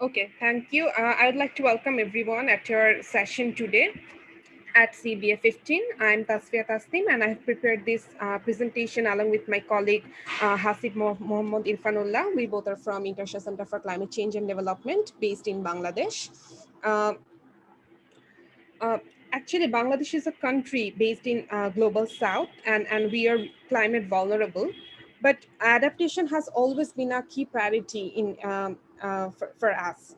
Okay, thank you. Uh, I would like to welcome everyone at your session today at CBA 15. I'm Tasfia Tasnim and I have prepared this uh, presentation along with my colleague uh, Hasib Mohammad Irfanullah. We both are from International Center for Climate Change and Development based in Bangladesh. Uh, uh actually, Bangladesh is a country based in uh, global south and, and we are climate vulnerable. But adaptation has always been a key priority in um, uh, for, for us.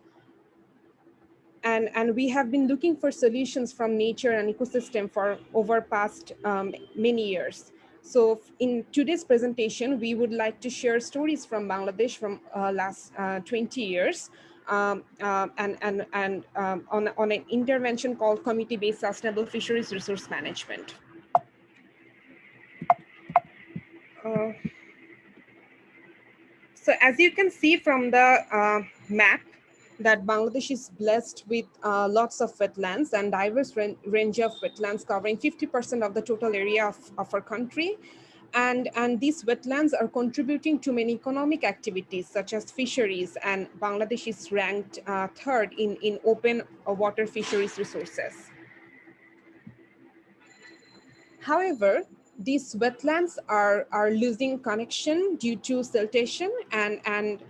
And, and we have been looking for solutions from nature and ecosystem for over past um, many years. So in today's presentation, we would like to share stories from Bangladesh from uh, last uh, 20 years um, uh, and, and, and um, on, on an intervention called Community-Based Sustainable Fisheries Resource Management. So as you can see from the uh, map, that Bangladesh is blessed with uh, lots of wetlands and diverse range of wetlands covering 50% of the total area of, of our country. And, and these wetlands are contributing to many economic activities such as fisheries and Bangladesh is ranked uh, third in, in open uh, water fisheries resources. However, these wetlands are, are losing connection due to siltation and, and,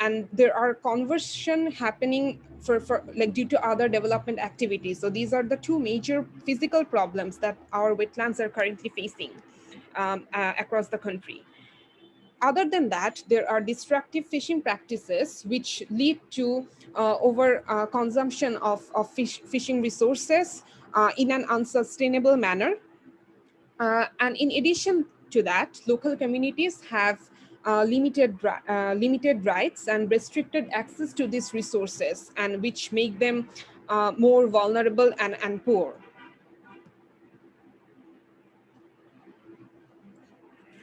and there are conversion happening for, for like due to other development activities. So these are the two major physical problems that our wetlands are currently facing um, uh, across the country. Other than that, there are destructive fishing practices which lead to uh, over uh, consumption of, of fish, fishing resources uh, in an unsustainable manner uh, and in addition to that, local communities have uh, limited uh, limited rights and restricted access to these resources and which make them uh, more vulnerable and, and poor.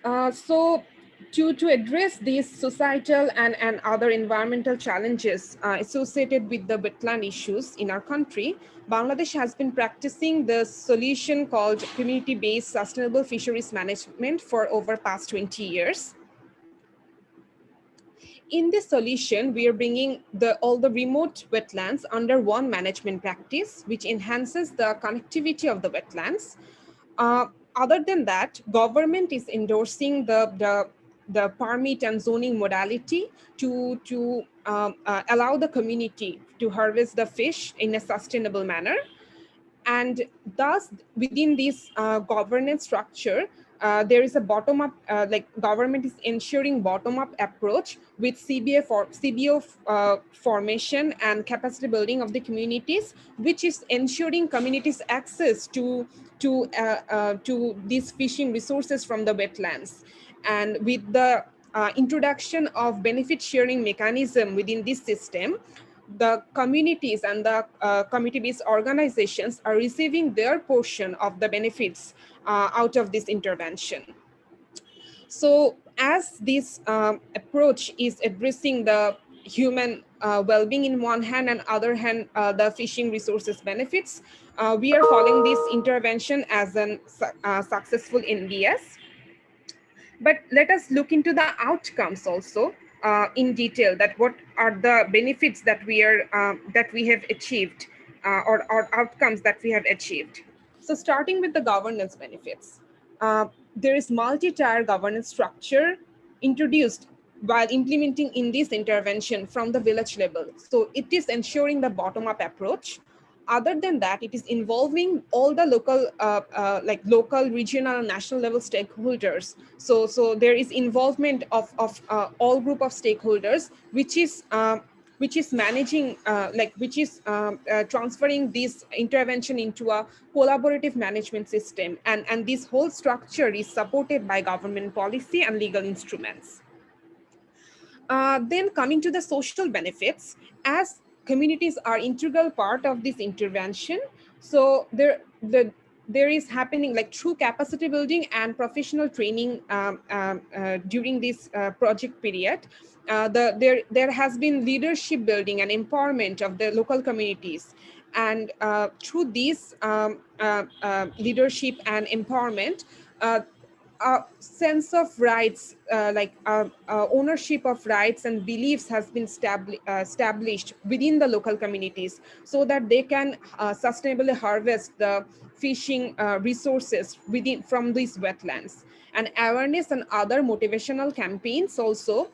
Uh, so to, to address these societal and, and other environmental challenges uh, associated with the wetland issues in our country, Bangladesh has been practicing the solution called community-based sustainable fisheries management for over past 20 years. In this solution, we are bringing the, all the remote wetlands under one management practice, which enhances the connectivity of the wetlands. Uh, other than that, government is endorsing the, the the permit and zoning modality to, to um, uh, allow the community to harvest the fish in a sustainable manner. And thus, within this uh, governance structure, uh, there is a bottom-up, uh, like government is ensuring bottom-up approach with CBA for CBO uh, formation and capacity building of the communities, which is ensuring communities access to to uh, to these fishing resources from the wetlands. And with the uh, introduction of benefit sharing mechanism within this system, the communities and the uh, community-based organizations are receiving their portion of the benefits uh, out of this intervention. So as this um, approach is addressing the human uh, well-being in one hand and other hand uh, the fishing resources benefits, uh, we are calling this intervention as a uh, successful NBS. But let us look into the outcomes also uh, in detail that what are the benefits that we are um, that we have achieved uh, or, or outcomes that we have achieved. So starting with the governance benefits, uh, there is multi-tier governance structure introduced while implementing in this intervention from the village level. So it is ensuring the bottom-up approach other than that, it is involving all the local, uh, uh, like local, regional, national level stakeholders. So, so there is involvement of, of uh, all group of stakeholders, which is um, which is managing, uh, like which is um, uh, transferring this intervention into a collaborative management system. And, and this whole structure is supported by government policy and legal instruments. Uh, then coming to the social benefits, as communities are integral part of this intervention. So there, the, there is happening like true capacity building and professional training um, um, uh, during this uh, project period. Uh, the, there, there has been leadership building and empowerment of the local communities. And uh, through this um, uh, uh, leadership and empowerment, a sense of rights, uh, like uh, uh, ownership of rights and beliefs has been uh, established within the local communities so that they can uh, sustainably harvest the fishing uh, resources within from these wetlands. And awareness and other motivational campaigns also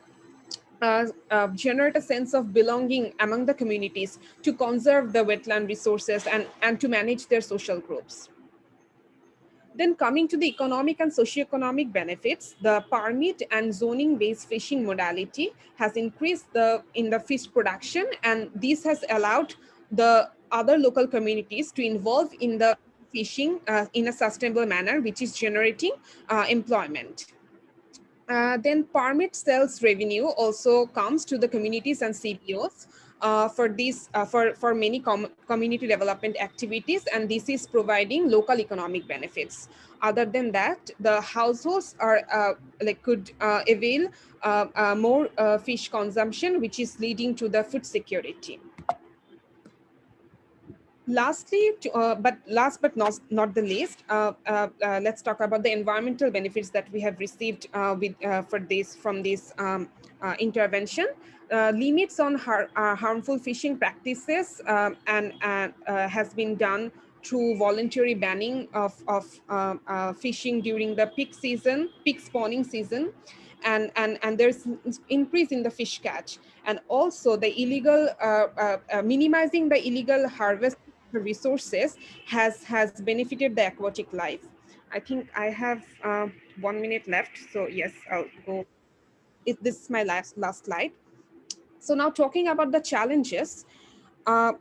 uh, uh, generate a sense of belonging among the communities to conserve the wetland resources and, and to manage their social groups. Then coming to the economic and socioeconomic benefits, the permit and zoning based fishing modality has increased the in the fish production and this has allowed the other local communities to involve in the fishing uh, in a sustainable manner, which is generating uh, employment. Uh, then permit sales revenue also comes to the communities and CBOs uh, for these uh, for for many com community development activities and this is providing local economic benefits. Other than that the households are uh, like could uh, avail uh, more fish consumption which is leading to the food security lastly, uh, but last but not, not the least, uh, uh, uh let's talk about the environmental benefits that we have received uh, with, uh, for this from this um, intervention. limits on har harmful fishing practices um, and has been done through voluntary banning of, of fishing during the peak season, peak spawning season. And, and, and there's increase in the fish catch and also the illegal minimizing the illegal harvest resources has has benefited the aquatic life. I think I have uh, one minute left. So yes, I'll go. If this is my last, last slide. So now talking about the challenges, uh,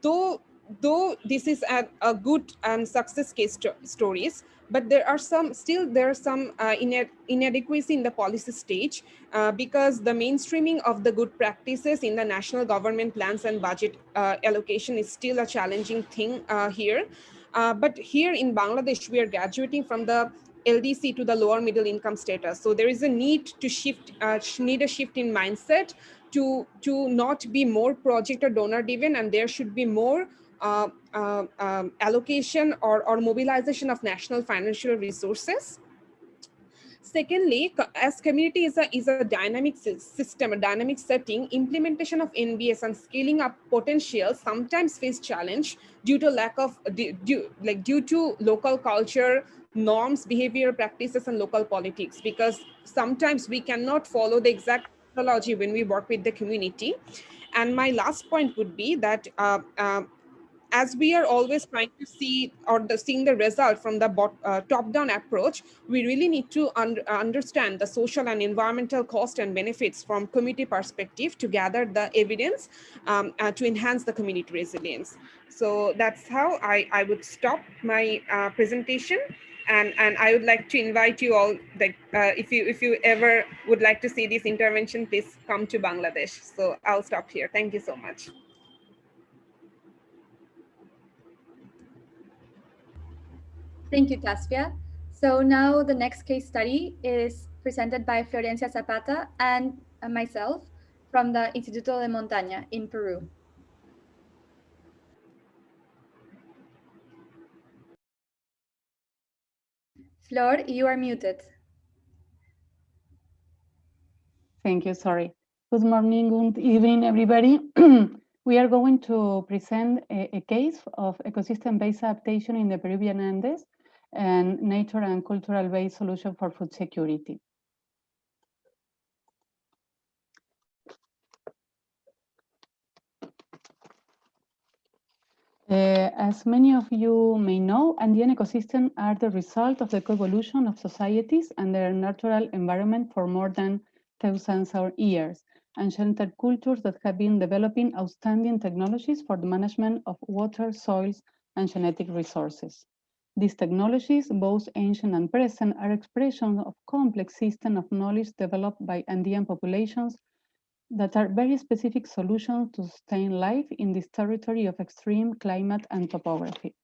though though this is a, a good and success case stories, but there are some still there are some uh, inadequacy in the policy stage uh, because the mainstreaming of the good practices in the national government plans and budget uh, allocation is still a challenging thing uh, here. Uh, but here in Bangladesh, we are graduating from the LDC to the lower middle income status. So there is a need to shift, uh, need a shift in mindset to, to not be more project or donor driven and there should be more uh, uh, um, allocation or, or mobilization of national financial resources. Secondly, as community is a, is a dynamic system, a dynamic setting, implementation of NBS and scaling up potential sometimes face challenge due to lack of, due, like due to local culture, norms, behavior practices, and local politics, because sometimes we cannot follow the exact methodology when we work with the community. And my last point would be that uh, uh, as we are always trying to see or the, seeing the result from the uh, top-down approach, we really need to un understand the social and environmental cost and benefits from community perspective to gather the evidence um, uh, to enhance the community resilience. So that's how I, I would stop my uh, presentation. And, and I would like to invite you all that uh, if you if you ever would like to see this intervention, please come to Bangladesh. So I'll stop here. Thank you so much. Thank you, Tasfia. So now the next case study is presented by Florencia Zapata and uh, myself from the Instituto de Montaña in Peru. Flor, you are muted. Thank you, sorry. Good morning, good evening, everybody. we are going to present a, a case of ecosystem-based adaptation in the Peruvian Andes and nature and cultural-based solution for food security. Uh, as many of you may know, Andean ecosystems are the result of the coevolution of societies and their natural environment for more than thousands of years, ancient cultures that have been developing outstanding technologies for the management of water, soils, and genetic resources. These technologies, both ancient and present, are expressions of complex systems of knowledge developed by Andean populations that are very specific solutions to sustain life in this territory of extreme climate and topography.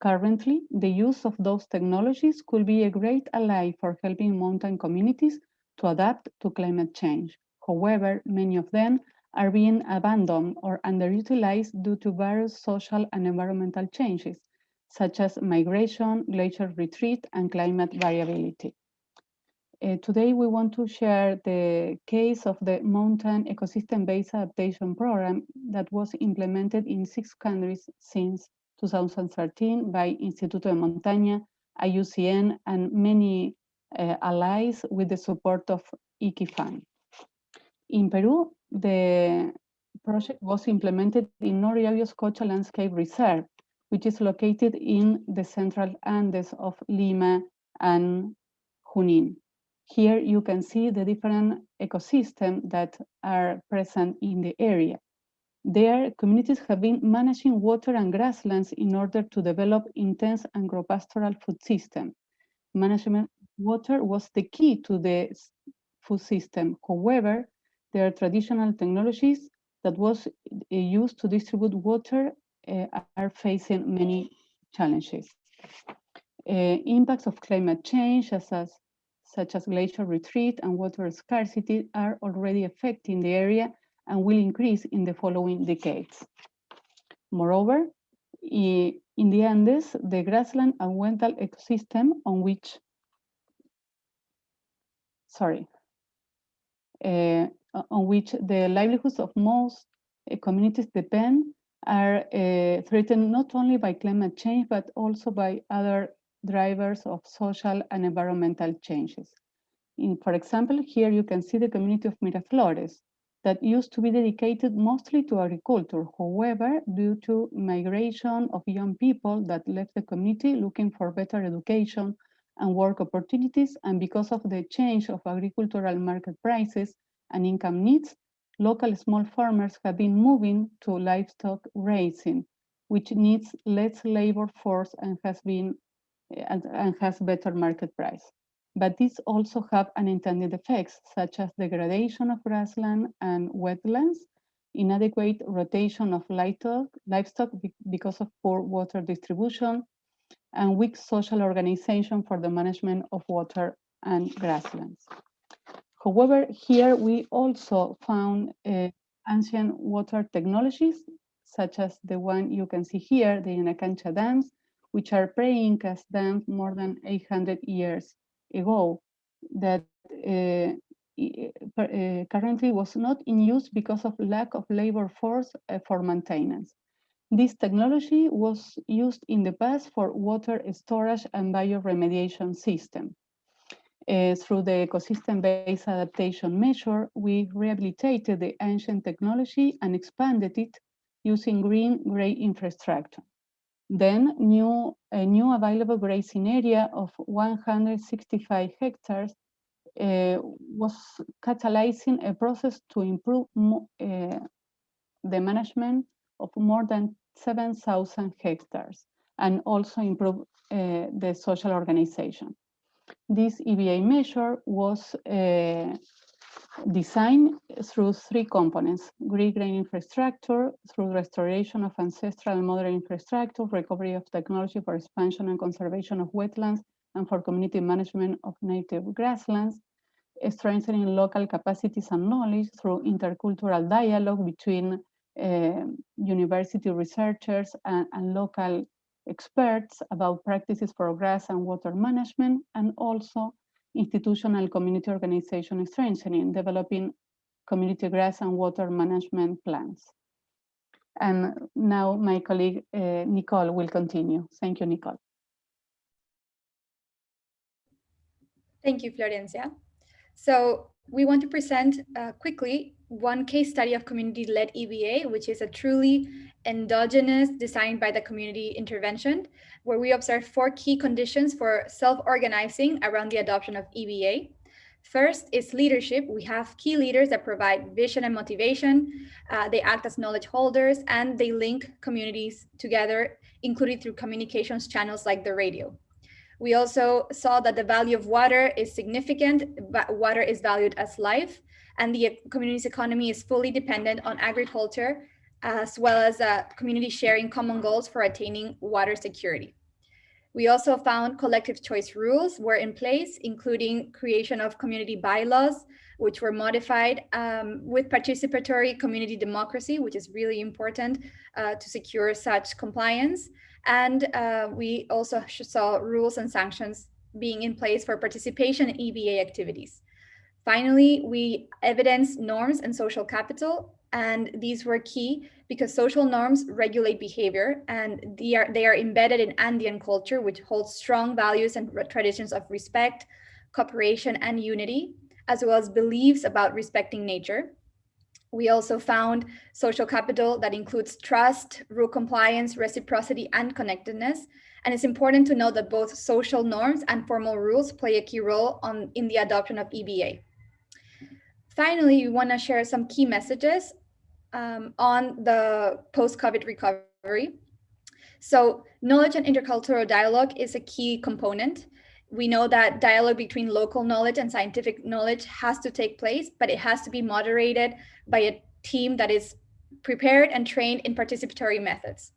Currently, the use of those technologies could be a great ally for helping mountain communities to adapt to climate change. However, many of them are being abandoned or underutilized due to various social and environmental changes, such as migration, glacier retreat, and climate variability. Uh, today, we want to share the case of the Mountain Ecosystem-Based Adaptation Program that was implemented in six countries since 2013 by Instituto de Montaña, IUCN, and many uh, allies with the support of ICIFAM. In Peru, the project was implemented in Nor Yauyos Cocha Landscape Reserve, which is located in the central Andes of Lima and Junin. Here you can see the different ecosystems that are present in the area. There, communities have been managing water and grasslands in order to develop intense agropastoral food system. Management water was the key to the food system. However, there are traditional technologies that was uh, used to distribute water are facing many challenges. Uh, impacts of climate change, as, as, such as glacier retreat and water scarcity, are already affecting the area and will increase in the following decades. Moreover, in the Andes, the grassland and wetland ecosystem on which, sorry, uh, on which the livelihoods of most communities depend are uh, threatened not only by climate change, but also by other drivers of social and environmental changes. In, for example, here you can see the community of Miraflores that used to be dedicated mostly to agriculture. However, due to migration of young people that left the community looking for better education and work opportunities, and because of the change of agricultural market prices and income needs, local small farmers have been moving to livestock raising, which needs less labor force and has been and, and has better market price. But these also have unintended effects, such as degradation of grassland and wetlands, inadequate rotation of livestock, livestock because of poor water distribution, and weak social organization for the management of water and grasslands. However, here we also found uh, ancient water technologies, such as the one you can see here, the Yanacancha dams, which are pre-Incas dams more than 800 years ago, that uh, uh, currently was not in use because of lack of labor force uh, for maintenance. This technology was used in the past for water storage and bioremediation system. Uh, through the ecosystem-based adaptation measure, we rehabilitated the ancient technology and expanded it using green-gray infrastructure. Then new, a new available grazing area of 165 hectares uh, was catalyzing a process to improve uh, the management of more than 7,000 hectares and also improve uh, the social organization. This EBA measure was uh, designed through three components, green gray infrastructure, through restoration of ancestral and modern infrastructure, recovery of technology for expansion and conservation of wetlands, and for community management of native grasslands, strengthening local capacities and knowledge through intercultural dialogue between uh, university researchers and, and local experts about practices for grass and water management, and also institutional community organization strengthening, developing community grass and water management plans. And now my colleague uh, Nicole will continue. Thank you, Nicole. Thank you, Florencia. So we want to present uh, quickly one case study of community-led EBA, which is a truly endogenous designed by the community intervention, where we observe four key conditions for self-organizing around the adoption of EBA. First is leadership. We have key leaders that provide vision and motivation. Uh, they act as knowledge holders and they link communities together, including through communications channels like the radio. We also saw that the value of water is significant, but water is valued as life, and the community's economy is fully dependent on agriculture, as well as uh, community sharing common goals for attaining water security. We also found collective choice rules were in place, including creation of community bylaws, which were modified um, with participatory community democracy, which is really important uh, to secure such compliance, And uh, we also saw rules and sanctions being in place for participation in EBA activities. Finally, we evidenced norms and social capital, and these were key because social norms regulate behavior and they are, they are embedded in Andean culture, which holds strong values and traditions of respect, cooperation, and unity, as well as beliefs about respecting nature. We also found social capital that includes trust, rule compliance, reciprocity, and connectedness. And it's important to know that both social norms and formal rules play a key role on, in the adoption of EBA. Finally, we want to share some key messages um, on the post-COVID recovery. So knowledge and intercultural dialogue is a key component. We know that dialogue between local knowledge and scientific knowledge has to take place, but it has to be moderated by a team that is prepared and trained in participatory methods.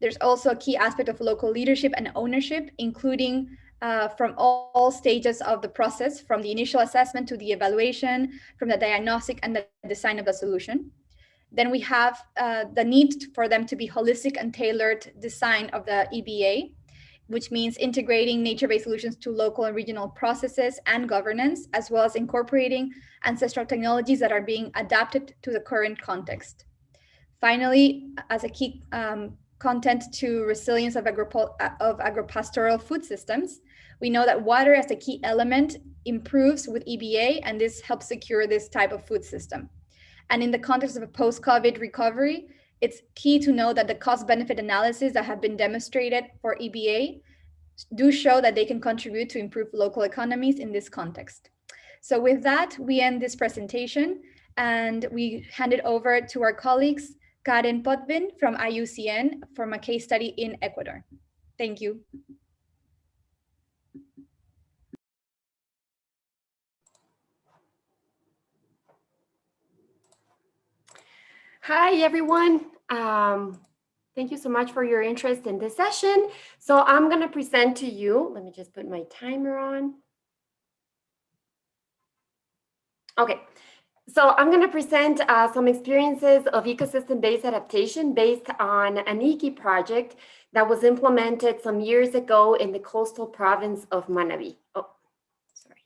There's also a key aspect of local leadership and ownership, including uh, from all, all, stages of the process, from the initial assessment to the evaluation, from the diagnostic and the design of the solution. Then we have uh, the need for them to be holistic and tailored design of the EBA, which means integrating nature-based solutions to local and regional processes and governance, as well as incorporating ancestral technologies that are being adapted to the current context. Finally, as a key um, content to resilience of, agro of agropastoral food systems, we know that water as a key element improves with EBA, and this helps secure this type of food system. And in the context of a post-COVID recovery, it's key to know that the cost benefit analysis that have been demonstrated for EBA do show that they can contribute to improve local economies in this context. So with that, we end this presentation and we hand it over to our colleagues, Karen Podvin from IUCN from a case study in Ecuador. Thank you. Hi, everyone. Um, thank you so much for your interest in this session. So I'm going to present to you, let me just put my timer on. Okay, so I'm going to present uh, some experiences of ecosystem-based adaptation based on an IKI project that was implemented some years ago in the coastal province of Manabí. Oh, sorry.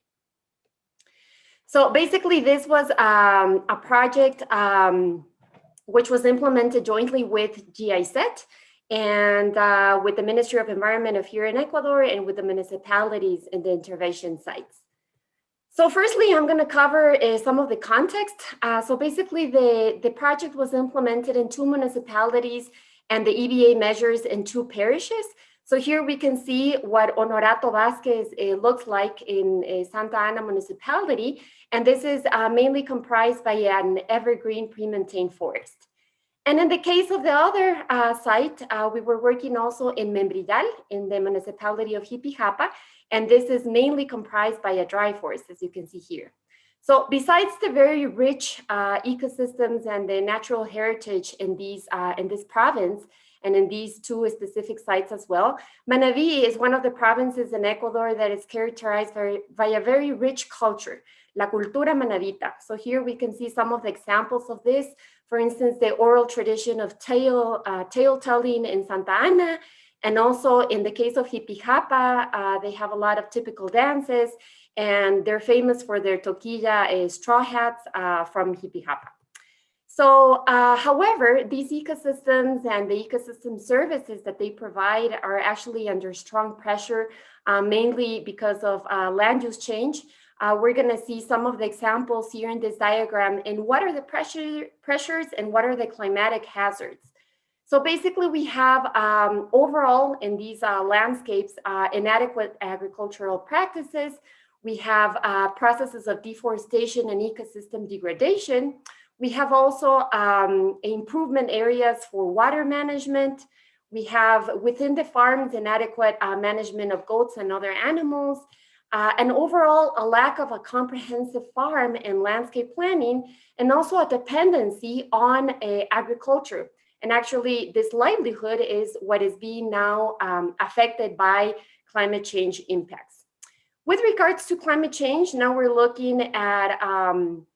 So basically, this was um, a project um, which was implemented jointly with GIZ and uh, with the Ministry of Environment of here in Ecuador and with the municipalities in the intervention sites. So firstly, I'm going to cover uh, some of the context. Uh, so basically, the, the project was implemented in two municipalities and the EBA measures in two parishes. So here we can see what Honorato Vasquez uh, looks like in uh, Santa Ana municipality. And this is uh, mainly comprised by an evergreen premontane forest. And in the case of the other uh, site, uh, we were working also in Membrillal in the municipality of Jipijapa, and this is mainly comprised by a dry forest, as you can see here. So besides the very rich uh, ecosystems and the natural heritage in, these, in this province, and in these two specific sites as well. Manabí is one of the provinces in Ecuador that is characterized by, by a very rich culture, la cultura manabita. So here we can see some of the examples of this. For instance, the oral tradition of tale, uh, tale telling in Santa Ana, and also in the case of Jipijapa, uh, they have a lot of typical dances, and they're famous for their toquilla uh, straw hats uh, from Jipijapa. So, uh, however, these ecosystems and the ecosystem services that they provide are actually under strong pressure, uh, mainly because of uh, land use change. Uh, we're going to see some of the examples here in this diagram and what are the pressure, pressures and what are the climatic hazards. So basically, we have um, overall in these uh, landscapes uh, inadequate agricultural practices. We have processes of deforestation and ecosystem degradation. We have also um, improvement areas for water management. We have within the farms inadequate uh, management of goats and other animals, uh, and overall a lack of a comprehensive farm and landscape planning, and also a dependency on uh, agriculture. And actually this livelihood is what is being now um, affected by climate change impacts. With regards to climate change, now we're looking at um,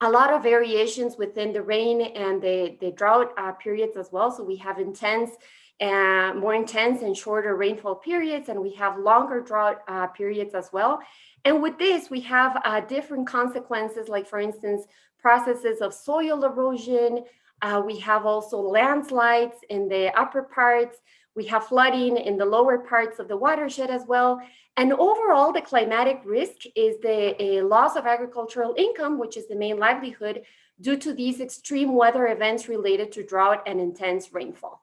a lot of variations within the rain and the, the drought uh, periods as well. So we have intense uh, more intense and shorter rainfall periods, and we have longer drought uh, periods as well. And with this, we have uh, different consequences, like for instance, processes of soil erosion. Uh, we have also landslides in the upper parts. We have flooding in the lower parts of the watershed as well. And overall, the climatic risk is the loss of agricultural income, which is the main livelihood due to these extreme weather events related to drought and intense rainfall.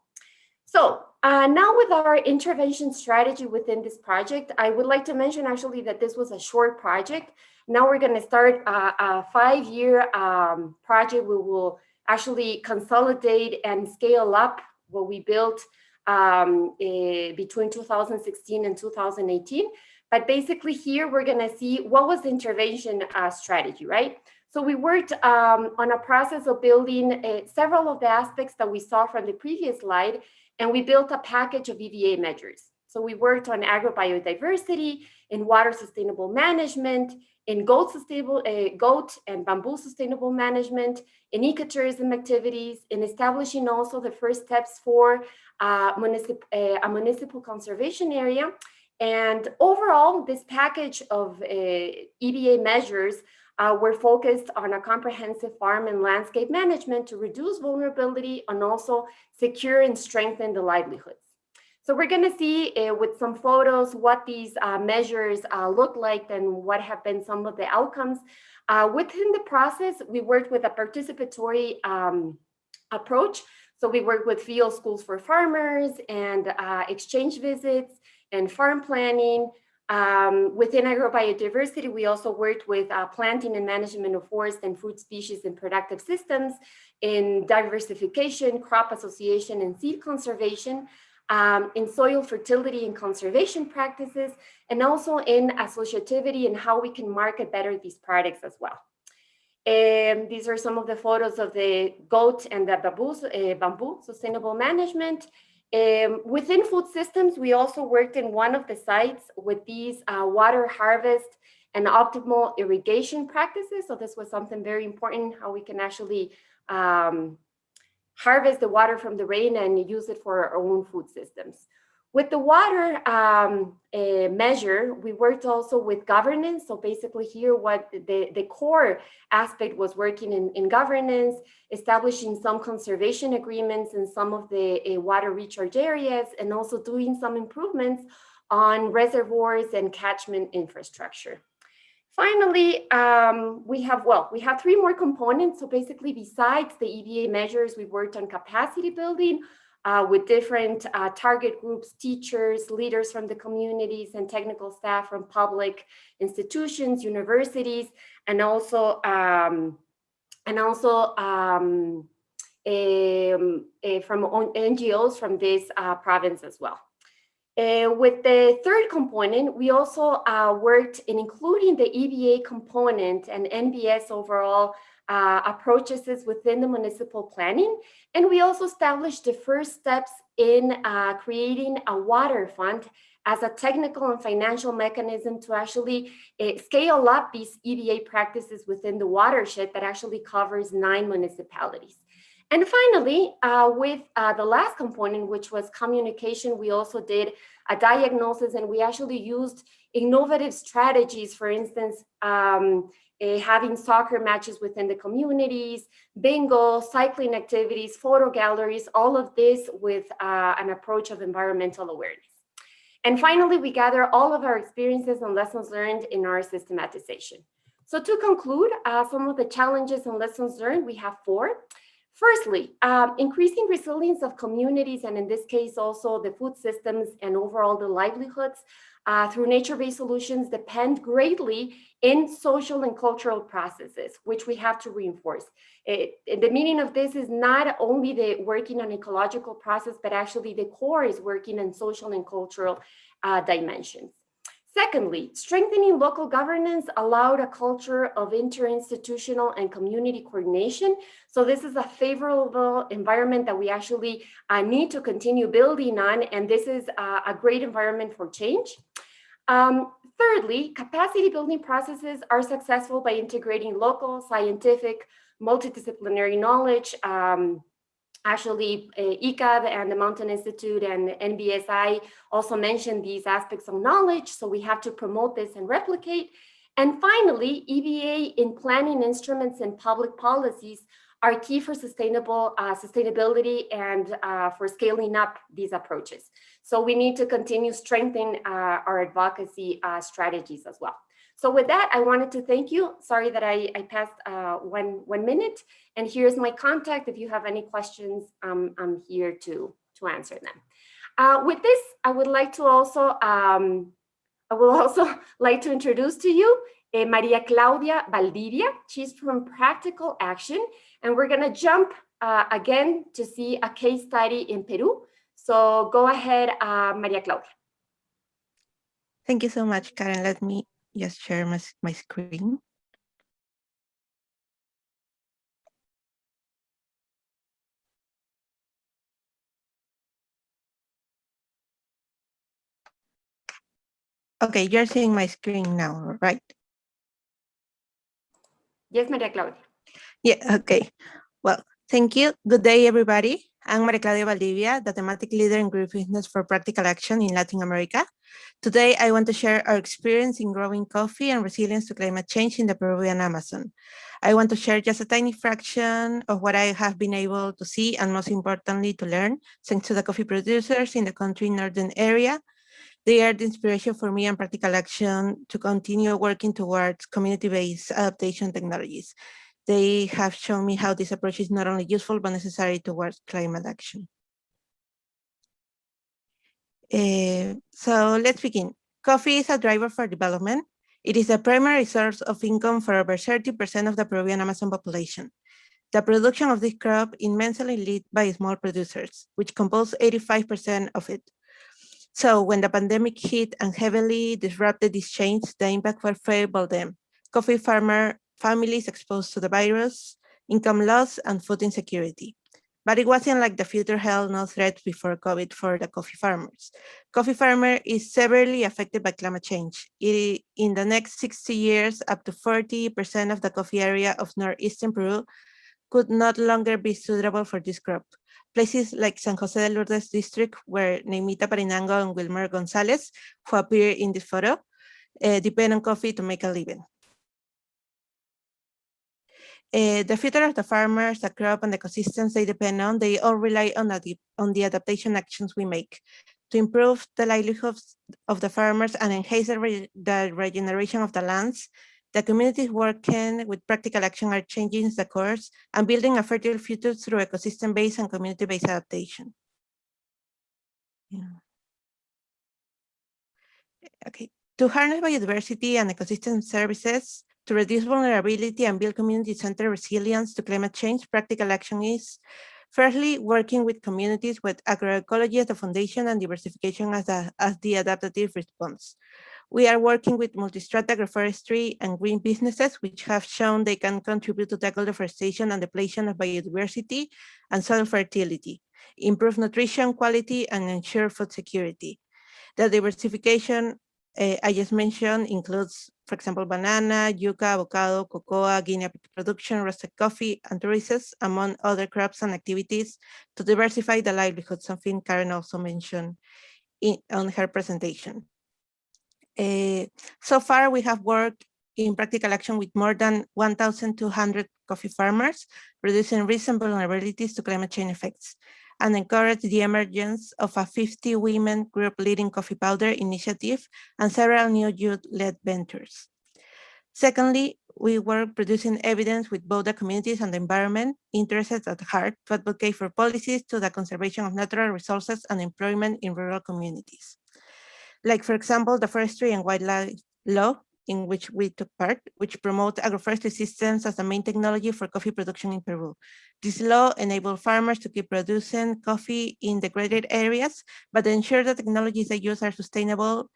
So uh, now with our intervention strategy within this project, I would like to mention actually that this was a short project. Now we're going to start a, a five-year um, project. We will actually consolidate and scale up what we built um, uh, between 2016 and 2018. But basically here we're going to see what was the intervention uh, strategy, right? So we worked um, on a process of building uh, several of the aspects that we saw from the previous slide and we built a package of EBA measures. So we worked on agrobiodiversity, in water sustainable management, in goat sustainable, uh, goat and bamboo sustainable management, in ecotourism activities, in establishing also the first steps for uh, a municipal conservation area. And overall, this package of uh, EBA measures uh, we're focused on a comprehensive farm and landscape management to reduce vulnerability and also secure and strengthen the livelihoods. So we're going to see uh, with some photos what these uh, measures uh, look like and what have been some of the outcomes. Uh, within the process, we worked with a participatory um, approach. So we work with field schools for farmers and uh, exchange visits and farm planning, um, within agrobiodiversity, we also worked with uh, planting and management of forest and fruit species and productive systems in diversification, crop association, and seed conservation, um, in soil fertility and conservation practices, and also in associativity and how we can market better these products as well. And these are some of the photos of the goat and the bamboo, uh, bamboo sustainable management. Um, within food systems, we also worked in one of the sites with these uh, water harvest and optimal irrigation practices. So this was something very important, how we can actually um, harvest the water from the rain and use it for our own food systems. With the water um, uh, measure, we worked also with governance. So basically here, what the, the core aspect was working in, in governance, establishing some conservation agreements in some of the uh, water recharge areas, and also doing some improvements on reservoirs and catchment infrastructure. Finally, um, we have, well, we have three more components. So basically, besides the EBA measures, we worked on capacity building, uh, with different uh, target groups, teachers, leaders from the communities, and technical staff from public institutions, universities, and also um, and also um, um, uh, from NGOs from this uh, province as well. Uh, with the third component, we also uh, worked in including the EBA component and NBS overall uh, approaches within the municipal planning. And we also established the first steps in uh, creating a water fund as a technical and financial mechanism to actually uh, scale up these EBA practices within the watershed that actually covers nine municipalities. And finally, uh, with uh, the last component, which was communication, we also did a diagnosis and we actually used innovative strategies, for instance, um, uh, having soccer matches within the communities, bingo, cycling activities, photo galleries, all of this with uh, an approach of environmental awareness. And finally, we gather all of our experiences and lessons learned in our systematization. So to conclude, uh, some of the challenges and lessons learned, we have four. Firstly, um, increasing resilience of communities, and in this case also the food systems and overall the livelihoods uh, through nature-based solutions depend greatly in social and cultural processes, which we have to reinforce. It, the meaning of this is not only the working on ecological process, but actually the core is working on social and cultural uh, dimensions. Secondly, strengthening local governance allowed a culture of interinstitutional and community coordination. So this is a favorable environment that we actually uh, need to continue building on. And this is uh, a great environment for change. Um, thirdly, capacity building processes are successful by integrating local, scientific, multidisciplinary knowledge, um, Actually, uh, ICCAD and the Mountain Institute and NBSI also mentioned these aspects of knowledge. So we have to promote this and replicate. And finally, EBA in planning instruments and public policies are key for sustainable uh, sustainability and uh, for scaling up these approaches. So we need to continue strengthening uh, our advocacy uh, strategies as well. So with that, I wanted to thank you. Sorry that I, I passed uh, one, one minute. And here's my contact. If you have any questions, um, I'm here to, to answer them. Uh, with this, I would like to also, um, I will also like to introduce to you uh, Maria Claudia Valdivia. She's from Practical Action. And we're gonna jump uh, again to see a case study in Peru. So go ahead, uh, Maria Claudia. Thank you so much, Karen. Let me just share my, my screen. Okay, you're seeing my screen now, right? Yes, Maria Claudia. Yeah, okay. Well, thank you. Good day, everybody. I'm Maria Claudia Valdivia, the thematic leader in group business for practical action in Latin America. Today, I want to share our experience in growing coffee and resilience to climate change in the Peruvian Amazon. I want to share just a tiny fraction of what I have been able to see and most importantly to learn thanks to the coffee producers in the country northern area. They are the inspiration for me and practical action to continue working towards community-based adaptation technologies. They have shown me how this approach is not only useful, but necessary towards climate action. Uh, so let's begin. Coffee is a driver for development. It is a primary source of income for over 30% of the Peruvian Amazon population. The production of this crop is immensely led by small producers, which compose 85% of it. So when the pandemic hit and heavily disrupted these chains, the impact was favorable them. Coffee farmer families exposed to the virus, income loss, and food insecurity. But it wasn't like the future held no threat before COVID for the coffee farmers. Coffee farmer is severely affected by climate change. It, in the next 60 years, up to 40% of the coffee area of northeastern Peru could not longer be suitable for this crop. Places like San Jose de Lourdes district, where Neymita Parinango and Wilmer Gonzalez, who appear in this photo, uh, depend on coffee to make a living. Uh, the future of the farmers, the crop, and the ecosystems they depend on, they all rely on the, on the adaptation actions we make to improve the livelihoods of the farmers and enhance the, re the regeneration of the lands. The communities working with practical action are changing the course and building a fertile future through ecosystem-based and community-based adaptation. Yeah. Okay, to harness biodiversity and ecosystem services, to reduce vulnerability and build community-centered resilience to climate change, practical action is firstly working with communities with agroecology as the foundation and diversification as, a, as the adaptive response. We are working with multi-strata agroforestry and green businesses, which have shown they can contribute to tackle deforestation and depletion of biodiversity and soil fertility, improve nutrition quality, and ensure food security. The diversification uh, I just mentioned includes for example, banana, yuca, avocado, cocoa, guinea production, roasted coffee, and tourism, among other crops and activities to diversify the livelihood, something Karen also mentioned in, on her presentation. Uh, so far, we have worked in practical action with more than 1,200 coffee farmers, reducing and vulnerabilities to climate change effects and encourage the emergence of a 50 women group leading coffee powder initiative and several new youth-led ventures. Secondly, we work producing evidence with both the communities and the environment interested at heart to advocate for policies to the conservation of natural resources and employment in rural communities. Like, for example, the forestry and wildlife law in which we took part, which promote agroforestry systems as the main technology for coffee production in Peru. This law enables farmers to keep producing coffee in degraded areas, but ensure the technologies they use are sustainable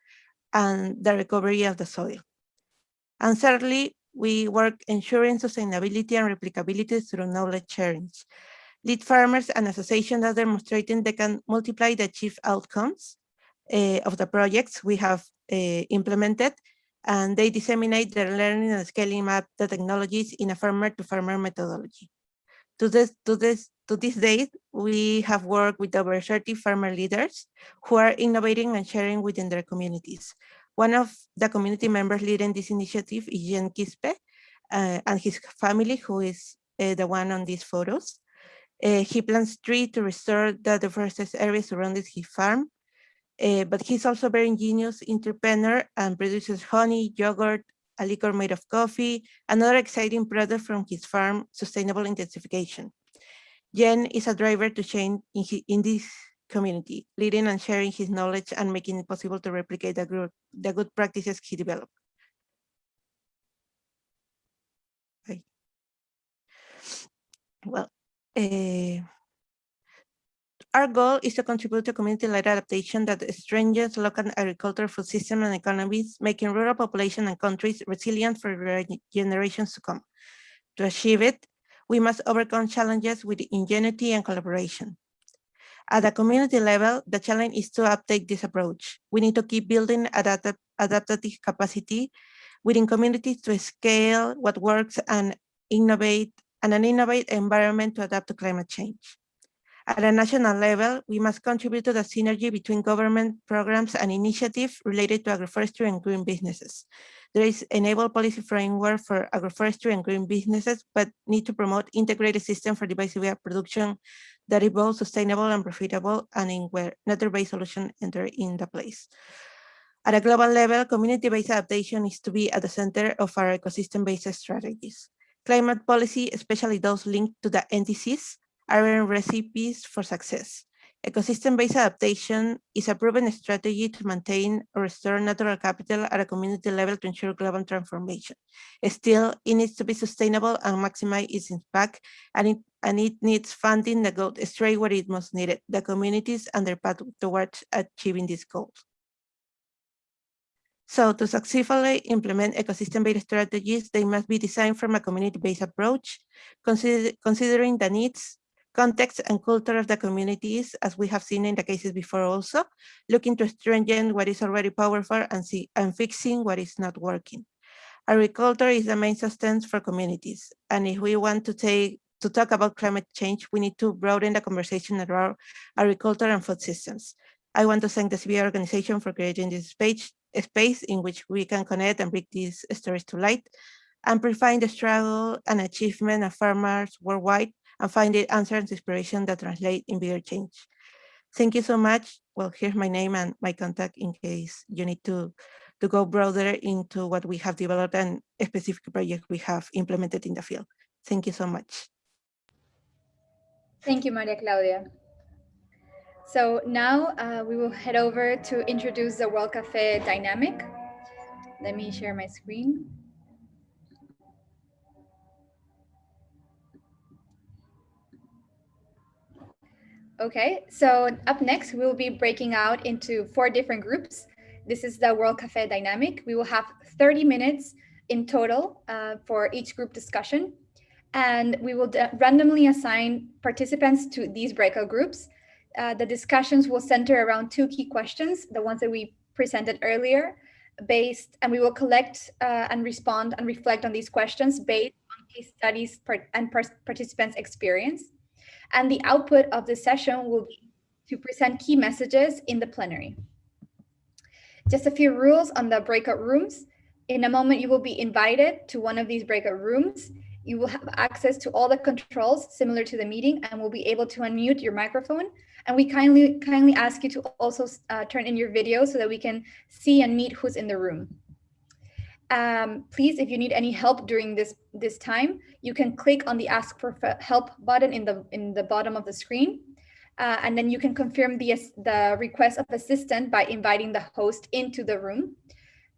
and the recovery of the soil. And thirdly, we work ensuring sustainability and replicability through knowledge sharing. Lead farmers and associations are demonstrating they can multiply the achieved outcomes uh, of the projects we have uh, implemented and they disseminate their learning and scaling up the technologies in a farmer to farmer methodology. To this, to this, to this date, we have worked with over 30 farmer leaders who are innovating and sharing within their communities. One of the community members leading this initiative is Jen Quispe uh, and his family, who is uh, the one on these photos. Uh, he plants trees to restore the deforested areas surrounding his farm, uh, but he's also very ingenious entrepreneur and produces honey, yogurt, a liquor made of coffee, another exciting product from his farm, sustainable intensification. Jen is a driver to change in, his, in this community, leading and sharing his knowledge and making it possible to replicate the, group, the good practices he developed. Well, uh, our goal is to contribute to community-led adaptation that strengthens local agricultural food system and economies, making rural population and countries resilient for generations to come. To achieve it, we must overcome challenges with ingenuity and collaboration. At the community level, the challenge is to uptake this approach. We need to keep building adapt adaptive capacity within communities to scale what works and innovate and an innovate environment to adapt to climate change. At a national level, we must contribute to the synergy between government programs and initiatives related to agroforestry and green businesses. There is enable policy framework for agroforestry and green businesses, but need to promote integrated system for diversified production that is both sustainable and profitable and in where nature-based solution enter in the place. At a global level, community-based adaptation is to be at the center of our ecosystem-based strategies. Climate policy, especially those linked to the NDCs, are recipes for success. Ecosystem-based adaptation is a proven strategy to maintain or restore natural capital at a community level to ensure global transformation. Still, it needs to be sustainable and maximize its impact, and it, and it needs funding that goes straight where it most needed, the communities and their path towards achieving these goals. So to successfully implement ecosystem-based strategies, they must be designed from a community-based approach, consider, considering the needs, context and culture of the communities, as we have seen in the cases before also, looking to strengthen what is already powerful and, see, and fixing what is not working. Agriculture is the main sustenance for communities. And if we want to take to talk about climate change, we need to broaden the conversation around agriculture and food systems. I want to thank the CBI organization for creating this space in which we can connect and bring these stories to light, amplifying the struggle and achievement of farmers worldwide and find the answer and inspiration that translate in bigger change. Thank you so much. Well, here's my name and my contact in case you need to, to go broader into what we have developed and a specific projects we have implemented in the field. Thank you so much. Thank you, Maria Claudia. So now uh, we will head over to introduce the World Cafe dynamic. Let me share my screen. Okay, so up next, we'll be breaking out into four different groups. This is the World Cafe Dynamic. We will have 30 minutes in total uh, for each group discussion. And we will randomly assign participants to these breakout groups. Uh, the discussions will center around two key questions, the ones that we presented earlier, based, and we will collect uh, and respond and reflect on these questions based on case studies and participants' experience and the output of the session will be to present key messages in the plenary. Just a few rules on the breakout rooms. In a moment, you will be invited to one of these breakout rooms. You will have access to all the controls similar to the meeting and will be able to unmute your microphone. And we kindly, kindly ask you to also uh, turn in your video so that we can see and meet who's in the room. Um, please, if you need any help during this, this time, you can click on the ask for help button in the, in the bottom of the screen. Uh, and then you can confirm the, the request of assistant by inviting the host into the room.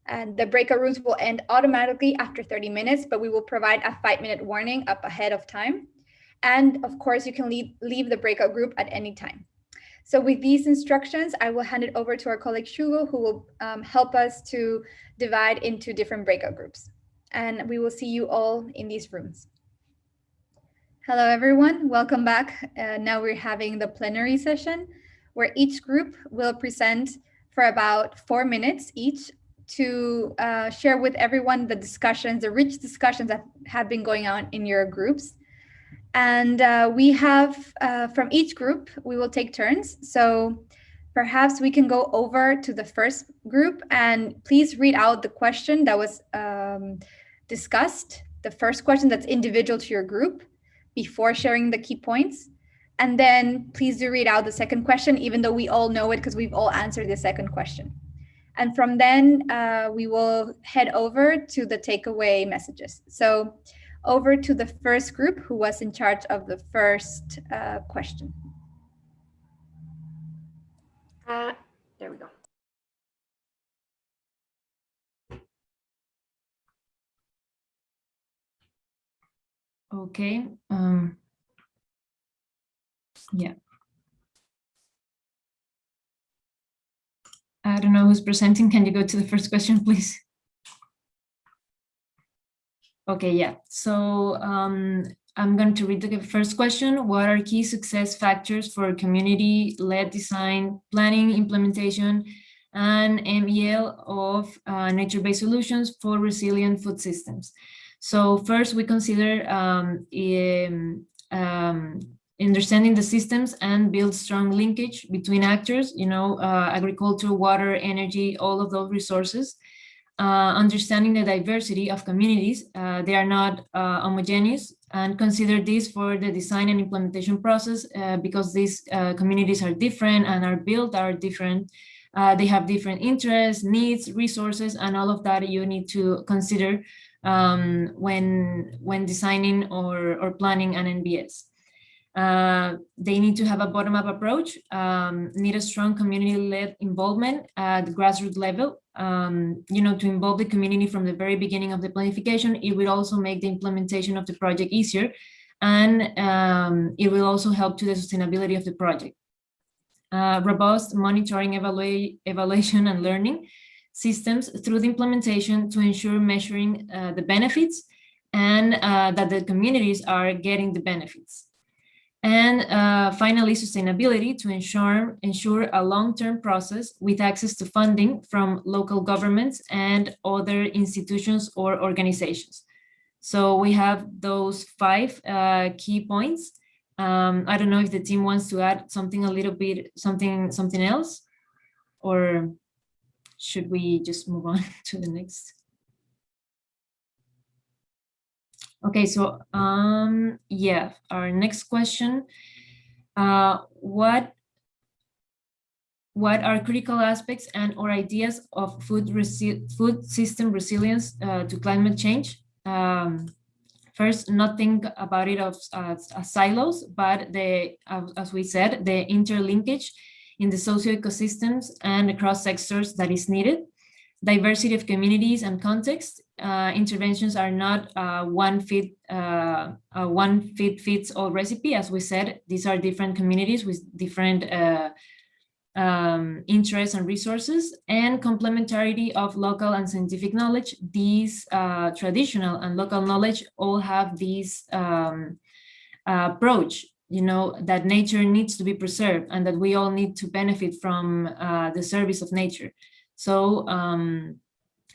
And the breakout rooms will end automatically after 30 minutes, but we will provide a five minute warning up ahead of time. And of course, you can leave, leave the breakout group at any time. So with these instructions, I will hand it over to our colleague Shugo, who will um, help us to divide into different breakout groups. And we will see you all in these rooms. Hello, everyone. Welcome back. Uh, now we're having the plenary session where each group will present for about four minutes each to uh, share with everyone the discussions, the rich discussions that have been going on in your groups. And uh, we have, uh, from each group, we will take turns. So perhaps we can go over to the first group and please read out the question that was um, discussed, the first question that's individual to your group before sharing the key points. And then please do read out the second question, even though we all know it because we've all answered the second question. And from then uh, we will head over to the takeaway messages. So over to the first group who was in charge of the first uh, question. Uh, there we go. Okay. Um, yeah. I don't know who's presenting. Can you go to the first question, please? Okay, yeah. So um, I'm going to read the first question. What are key success factors for community-led design, planning, implementation, and MEL of uh, nature-based solutions for resilient food systems? So first, we consider um, um, understanding the systems and build strong linkage between actors, you know, uh, agriculture, water, energy, all of those resources. Uh, understanding the diversity of communities, uh, they are not uh, homogeneous, and consider this for the design and implementation process uh, because these uh, communities are different and are built are different. they have different interests, needs, resources, and all of that you need to consider um, when, when designing or, or planning an NBS. Uh, they need to have a bottom-up approach, um, need a strong community-led involvement at the grassroots level, um, you know, to involve the community from the very beginning of the planification. It will also make the implementation of the project easier, and um, it will also help to the sustainability of the project. Uh, robust monitoring, evaluation, and learning systems through the implementation to ensure measuring uh, the benefits and uh, that the communities are getting the benefits. And uh, finally, sustainability to ensure, ensure a long-term process with access to funding from local governments and other institutions or organizations. So we have those five uh, key points. Um, I don't know if the team wants to add something a little bit, something, something else, or should we just move on to the next? Okay, so um, yeah, our next question. Uh, what what are critical aspects and or ideas of food food system resilience uh, to climate change? Um, first, not think about it as, as, as silos, but the as, we said, the interlinkage in the socio-ecosystems and across sectors that is needed diversity of communities and context. Uh, interventions are not uh, one fit uh, one fit fits all recipe. As we said, these are different communities with different uh, um, interests and resources and complementarity of local and scientific knowledge. These uh, traditional and local knowledge all have this um, approach you know, that nature needs to be preserved and that we all need to benefit from uh, the service of nature. So um,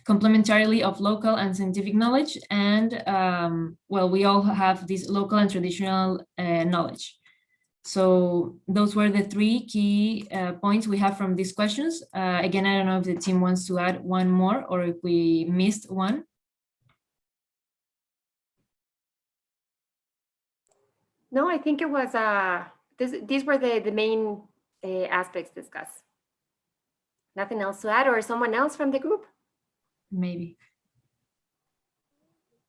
complementarily of local and scientific knowledge and um, well, we all have this local and traditional uh, knowledge. So those were the three key uh, points we have from these questions. Uh, again, I don't know if the team wants to add one more or if we missed one. No, I think it was, uh, this, these were the, the main uh, aspects discussed. Nothing else to add or someone else from the group? Maybe.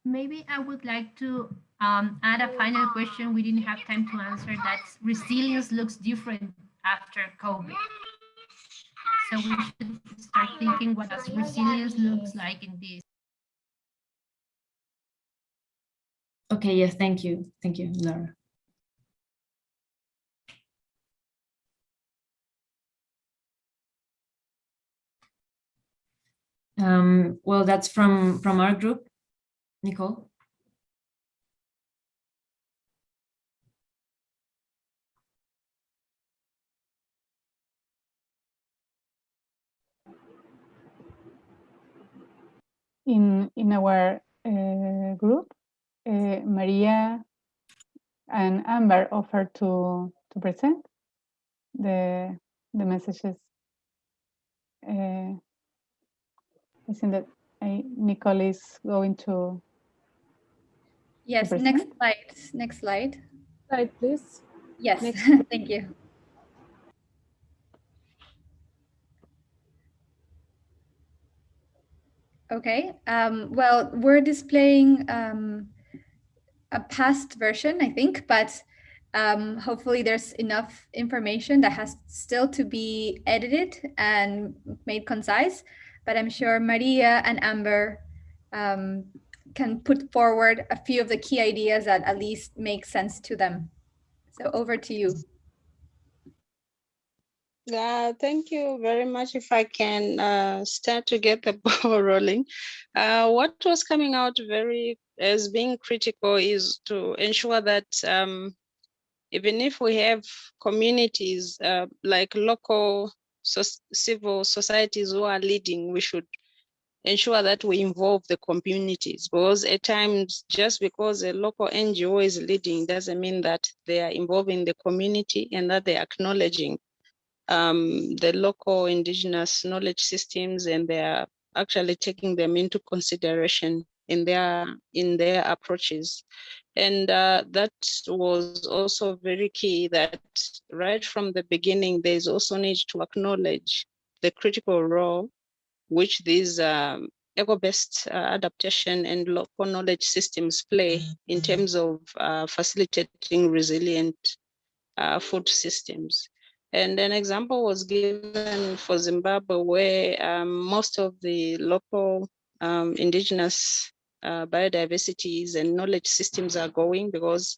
Maybe I would like to um, add a final question we didn't have time to answer that resilience looks different after COVID. So we should start thinking what does resilience looks like in this. Okay, yes, thank you. Thank you, Laura. Um, well, that's from, from our group. Nicole? In, in our uh, group, uh, Maria and Amber offered to, to present the, the messages. Uh, I think that I, Nicole is going to. Yes, present. next slide, next slide. Slide, please. Yes, thank you. Okay, um, well, we're displaying um, a past version, I think, but um, hopefully there's enough information that has still to be edited and made concise. But I'm sure Maria and Amber um, can put forward a few of the key ideas that at least make sense to them. So over to you. Uh, thank you very much. If I can uh, start to get the ball rolling. Uh, what was coming out very as being critical is to ensure that um, even if we have communities uh, like local so civil societies who are leading, we should ensure that we involve the communities because at times just because a local NGO is leading doesn't mean that they are involving the community and that they're acknowledging um, the local indigenous knowledge systems and they're actually taking them into consideration in their in their approaches. And uh, that was also very key that right from the beginning, there's also need to acknowledge the critical role which these um, eco-based uh, adaptation and local knowledge systems play in terms of uh, facilitating resilient uh, food systems. And an example was given for Zimbabwe where um, most of the local um, indigenous uh, biodiversities and knowledge systems are going because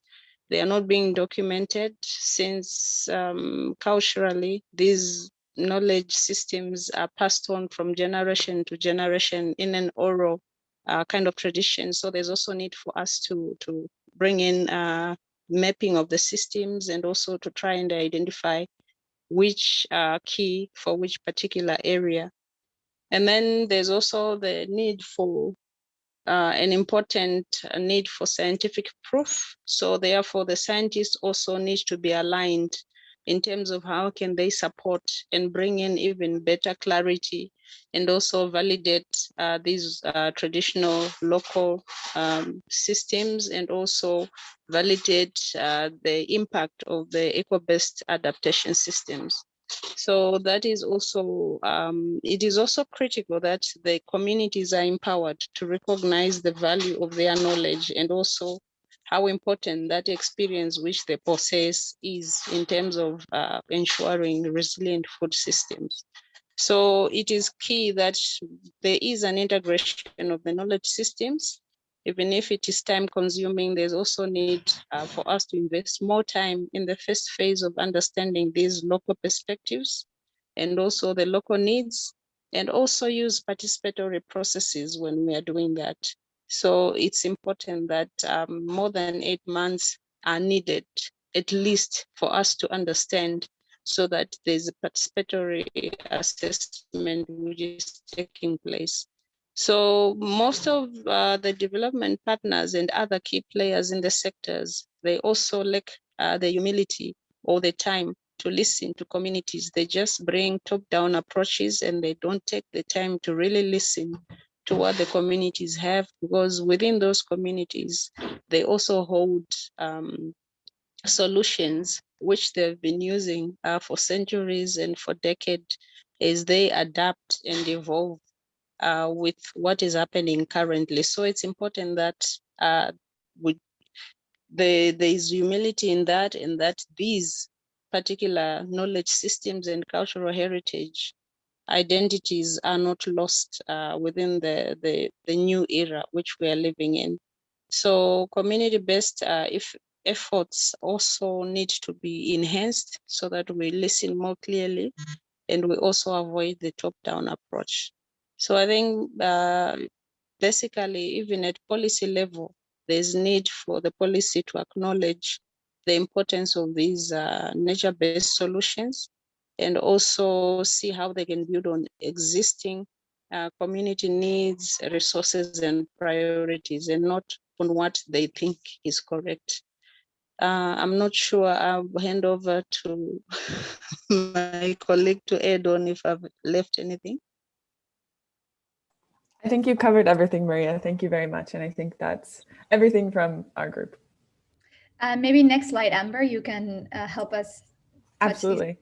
they are not being documented since um, culturally these knowledge systems are passed on from generation to generation in an oral uh, kind of tradition. So there's also need for us to, to bring in uh, mapping of the systems and also to try and identify which are key for which particular area. And then there's also the need for uh, an important need for scientific proof. So therefore the scientists also need to be aligned in terms of how can they support and bring in even better clarity and also validate uh, these uh, traditional local um, systems and also validate uh, the impact of the eco-based adaptation systems. So that is also, um, it is also critical that the communities are empowered to recognize the value of their knowledge and also how important that experience which they possess is in terms of uh, ensuring resilient food systems. So it is key that there is an integration of the knowledge systems. Even if it is time consuming, there's also need uh, for us to invest more time in the first phase of understanding these local perspectives and also the local needs and also use participatory processes when we are doing that. So it's important that um, more than eight months are needed, at least for us to understand so that there's a participatory assessment which is taking place. So most of uh, the development partners and other key players in the sectors, they also lack uh, the humility or the time to listen to communities. They just bring top-down approaches and they don't take the time to really listen to what the communities have, because within those communities, they also hold um, solutions which they've been using uh, for centuries and for decades as they adapt and evolve uh, with what is happening currently. So it's important that uh, we, the, there is humility in that and that these particular knowledge systems and cultural heritage identities are not lost uh, within the, the, the new era which we are living in. So community-based uh, if efforts also need to be enhanced so that we listen more clearly and we also avoid the top-down approach. So I think uh, basically even at policy level, there's need for the policy to acknowledge the importance of these uh, nature-based solutions and also see how they can build on existing uh, community needs, resources, and priorities, and not on what they think is correct. Uh, I'm not sure. I'll hand over to my colleague to add on if I've left anything. I think you covered everything, Maria. Thank you very much. And I think that's everything from our group. Uh, maybe next slide, Amber, you can uh, help us. Absolutely.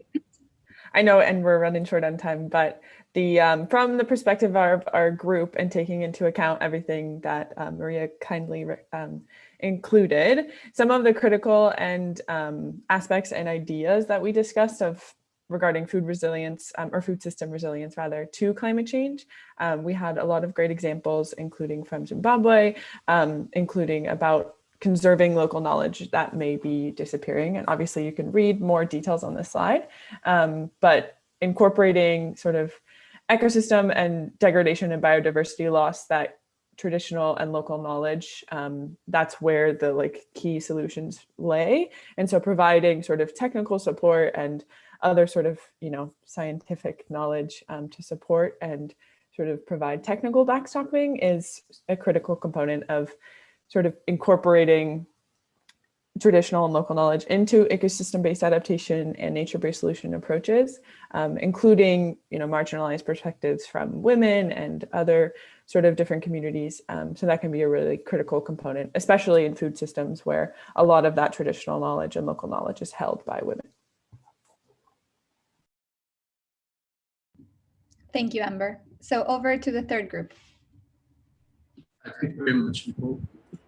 I know, and we're running short on time, but the um, from the perspective of our group and taking into account everything that uh, Maria kindly um, included, some of the critical and um, aspects and ideas that we discussed of regarding food resilience um, or food system resilience rather to climate change. Um, we had a lot of great examples, including from Zimbabwe, um, including about conserving local knowledge that may be disappearing. And obviously you can read more details on this slide, um, but incorporating sort of ecosystem and degradation and biodiversity loss that traditional and local knowledge, um, that's where the like key solutions lay. And so providing sort of technical support and other sort of, you know, scientific knowledge um, to support and sort of provide technical backstopping is a critical component of sort of incorporating traditional and local knowledge into ecosystem-based adaptation and nature-based solution approaches, um, including you know, marginalized perspectives from women and other sort of different communities. Um, so that can be a really critical component, especially in food systems where a lot of that traditional knowledge and local knowledge is held by women. Thank you, Amber. So over to the third group. Thank you very much, Nicole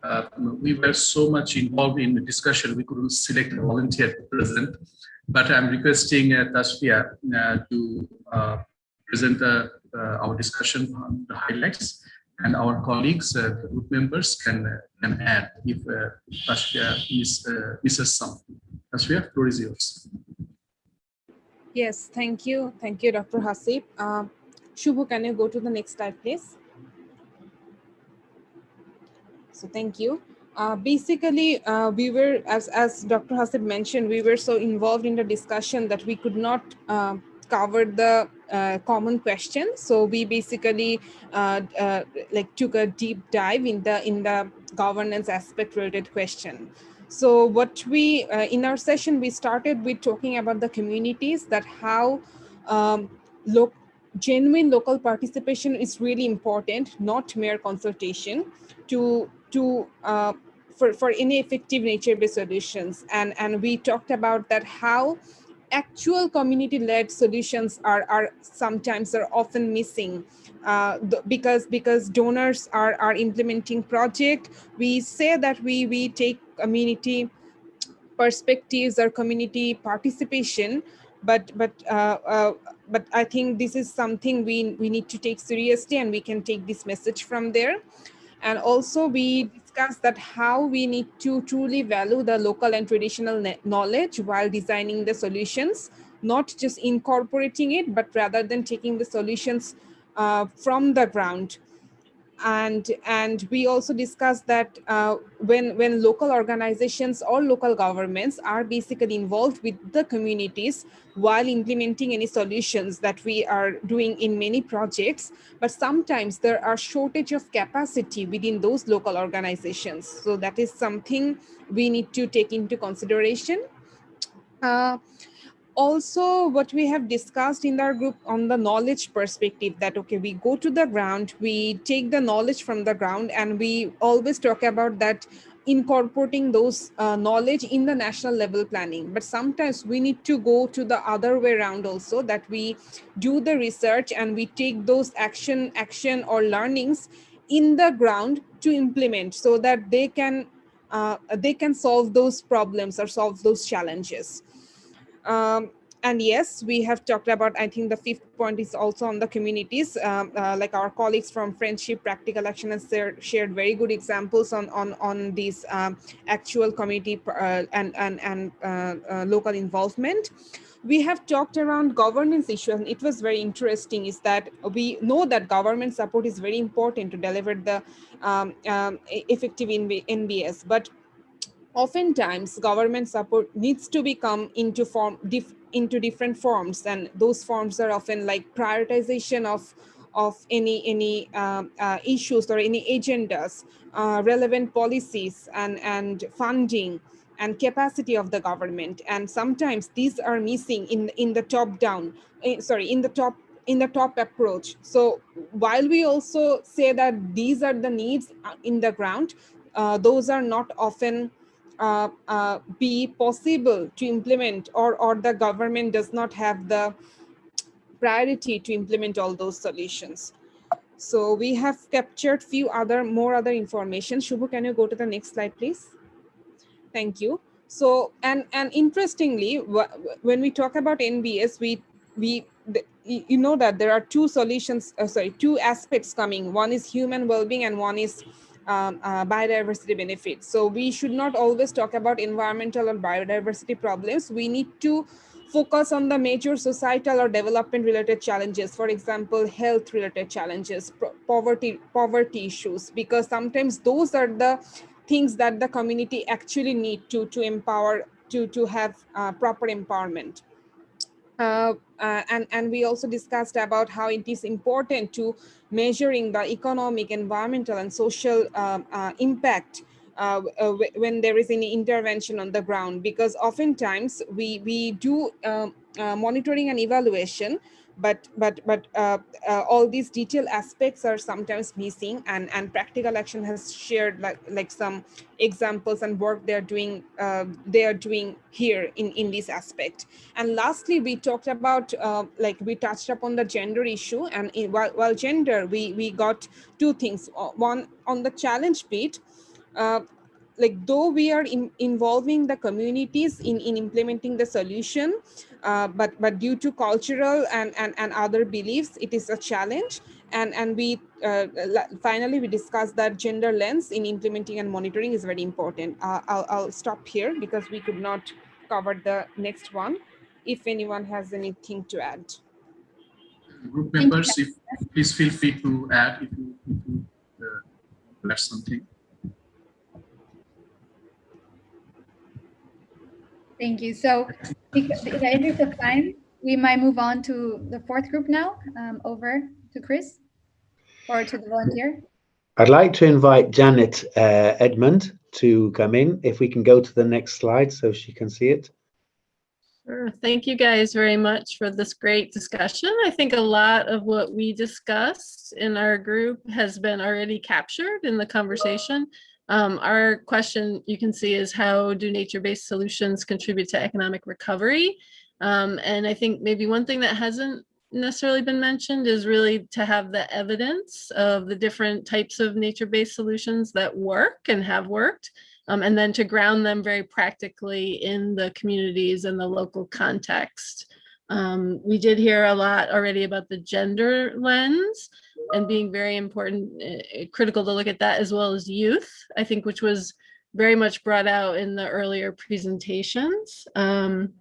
uh, we were so much involved in the discussion, we couldn't select a volunteer to present. But I'm requesting uh, Tasfia uh, to uh, present uh, uh, our discussion on the highlights, and our colleagues, uh, the group members, can can add if Tasfia is, misses something. Tasfia, floor is yours. Yes, thank you. Thank you, Dr. Hasib. Uh, Shubhu, can you go to the next slide, please? So thank you. Uh, basically, uh, we were, as, as Dr. Hasib mentioned, we were so involved in the discussion that we could not uh, cover the uh, common questions. So we basically uh, uh, like took a deep dive in the in the governance aspect related question. So what we, in our session, we started with talking about the communities that how um, look, genuine local participation is really important, not mere consultation to to uh, for, for any effective nature-based solutions. And, and we talked about that how actual community-led solutions are, are sometimes are often missing uh, because because donors are, are implementing project. We say that we, we take community perspectives or community participation, but but uh, uh, but I think this is something we we need to take seriously, and we can take this message from there. And also we discussed that how we need to truly value the local and traditional knowledge while designing the solutions, not just incorporating it, but rather than taking the solutions uh, from the ground. And and we also discussed that uh, when when local organizations or local governments are basically involved with the communities while implementing any solutions that we are doing in many projects but sometimes there are shortage of capacity within those local organizations. So that is something we need to take into consideration. Uh, also what we have discussed in our group on the knowledge perspective that okay we go to the ground we take the knowledge from the ground and we always talk about that incorporating those uh, knowledge in the national level planning. But sometimes we need to go to the other way around also that we do the research and we take those action action or learnings in the ground to implement so that they can uh, they can solve those problems or solve those challenges um, and yes, we have talked about, I think the fifth point is also on the communities, um, uh, like our colleagues from Friendship Practical Action has shared very good examples on, on, on these um, actual community uh, and, and, and uh, uh, local involvement. We have talked around governance issues and it was very interesting is that we know that government support is very important to deliver the um, um effective NBS, but oftentimes government support needs to become into form dif into different forms and those forms are often like prioritization of of any any um, uh, issues or any agendas uh, relevant policies and and funding and capacity of the government. And sometimes these are missing in, in the top down, eh, sorry, in the top in the top approach. So while we also say that these are the needs uh, in the ground, uh, those are not often uh, uh, be possible to implement or, or the government does not have the priority to implement all those solutions. So we have captured few other more other information. Shubhu, can you go to the next slide, please? Thank you. So, and, and interestingly, when we talk about NBS, we, we, you know that there are two solutions, uh, sorry, two aspects coming. One is human well-being and one is um, uh, biodiversity benefits. So we should not always talk about environmental or biodiversity problems. We need to focus on the major societal or development related challenges for example health related challenges poverty poverty issues because sometimes those are the things that the community actually need to to empower to to have uh, proper empowerment uh, uh, and and we also discussed about how it is important to measuring the economic environmental and social um, uh, impact uh, uh, when there is any intervention on the ground. Because oftentimes we we do um, uh, monitoring and evaluation but but but uh, uh, all these detailed aspects are sometimes missing and and practical action has shared like like some examples and work they're doing uh, they are doing here in in this aspect. And lastly we talked about uh, like we touched upon the gender issue and in, while, while gender we we got two things. Uh, one on the challenge bit uh, like though we are in, involving the communities in, in implementing the solution, uh, but but due to cultural and, and, and other beliefs, it is a challenge. And, and we uh, finally, we discussed that gender lens in implementing and monitoring is very important. Uh, I'll, I'll stop here because we could not cover the next one. If anyone has anything to add. Group members, if, please feel free to add if you, if you uh, add something. Thank you. So in the interest of time, we might move on to the fourth group now, um, over to Chris or to the volunteer. I'd like to invite Janet uh, Edmond to come in. If we can go to the next slide so she can see it. Sure. Thank you guys very much for this great discussion. I think a lot of what we discussed in our group has been already captured in the conversation. Um, our question you can see is how do nature-based solutions contribute to economic recovery? Um, and I think maybe one thing that hasn't necessarily been mentioned is really to have the evidence of the different types of nature-based solutions that work and have worked, um, and then to ground them very practically in the communities and the local context. Um, we did hear a lot already about the gender lens and being very important, uh, critical to look at that as well as youth, I think, which was very much brought out in the earlier presentations. Um,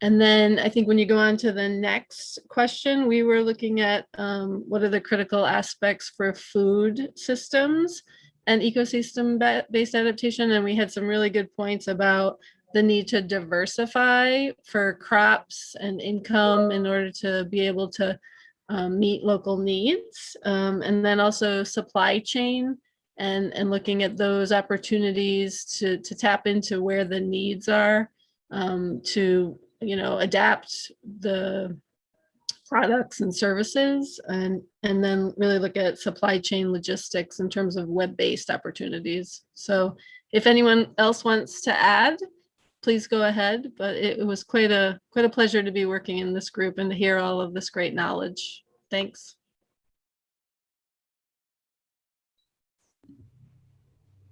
and then I think when you go on to the next question, we were looking at um, what are the critical aspects for food systems and ecosystem-based adaptation. And we had some really good points about the need to diversify for crops and income in order to be able to um, meet local needs. Um, and then also supply chain and, and looking at those opportunities to, to tap into where the needs are um, to, you know, adapt the products and services and, and then really look at supply chain logistics in terms of web-based opportunities. So if anyone else wants to add, please go ahead. But it, it was quite a quite a pleasure to be working in this group and to hear all of this great knowledge. Thanks.